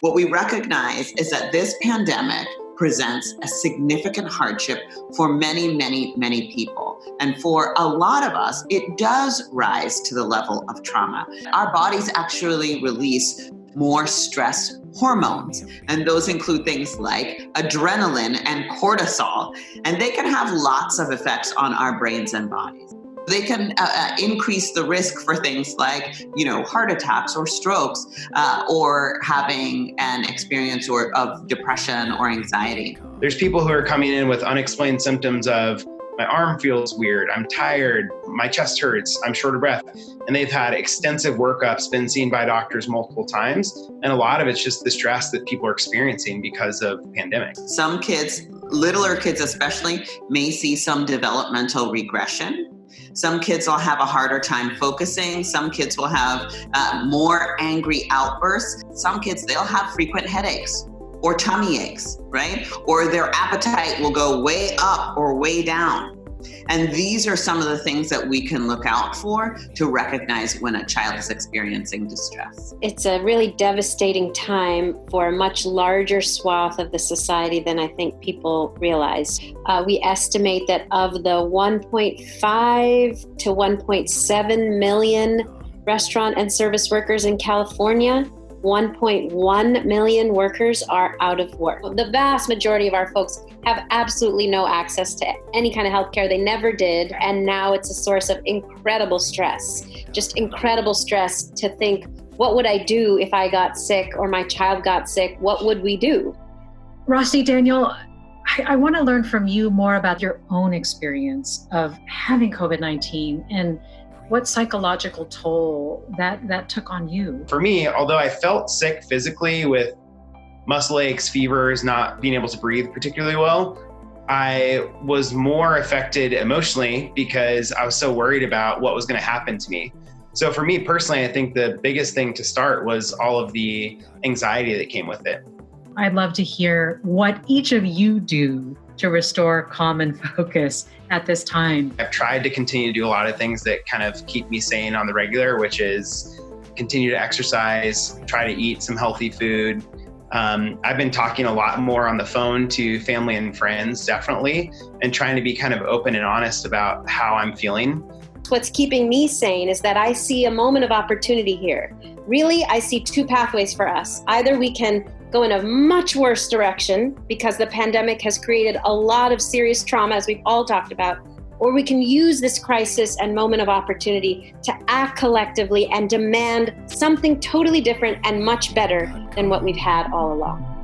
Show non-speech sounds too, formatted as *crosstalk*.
What we recognize is that this pandemic presents a significant hardship for many, many, many people. And for a lot of us, it does rise to the level of trauma. Our bodies actually release more stress hormones. And those include things like adrenaline and cortisol. And they can have lots of effects on our brains and bodies. They can uh, uh, increase the risk for things like, you know, heart attacks or strokes, uh, or having an experience or of depression or anxiety. There's people who are coming in with unexplained symptoms of my arm feels weird, I'm tired, my chest hurts, I'm short of breath. And they've had extensive workups, been seen by doctors multiple times. And a lot of it's just the stress that people are experiencing because of the pandemic. Some kids, littler kids especially, may see some developmental regression some kids will have a harder time focusing. Some kids will have uh, more angry outbursts. Some kids, they'll have frequent headaches or tummy aches, right? Or their appetite will go way up or way down. And these are some of the things that we can look out for to recognize when a child is experiencing distress. It's a really devastating time for a much larger swath of the society than I think people realize. Uh, we estimate that of the 1.5 to 1.7 million restaurant and service workers in California, 1.1 million workers are out of work. The vast majority of our folks have absolutely no access to any kind of healthcare. They never did. And now it's a source of incredible stress, just incredible stress to think, what would I do if I got sick or my child got sick? What would we do? Rossi, Daniel, I, I want to learn from you more about your own experience of having COVID 19 and what psychological toll that that took on you? For me although i felt sick physically with muscle aches fevers not being able to breathe particularly well i was more affected emotionally because i was so worried about what was going to happen to me. So for me personally i think the biggest thing to start was all of the anxiety that came with it. I'd love to hear what each of you do to restore calm *laughs* and focus at this time? I've tried to continue to do a lot of things that kind of keep me sane on the regular, which is continue to exercise, try to eat some healthy food. Um, I've been talking a lot more on the phone to family and friends, definitely, and trying to be kind of open and honest about how I'm feeling. What's keeping me sane is that I see a moment of opportunity here. Really, I see two pathways for us. Either we can go in a much worse direction because the pandemic has created a lot of serious trauma, as we've all talked about, or we can use this crisis and moment of opportunity to act collectively and demand something totally different and much better than what we've had all along.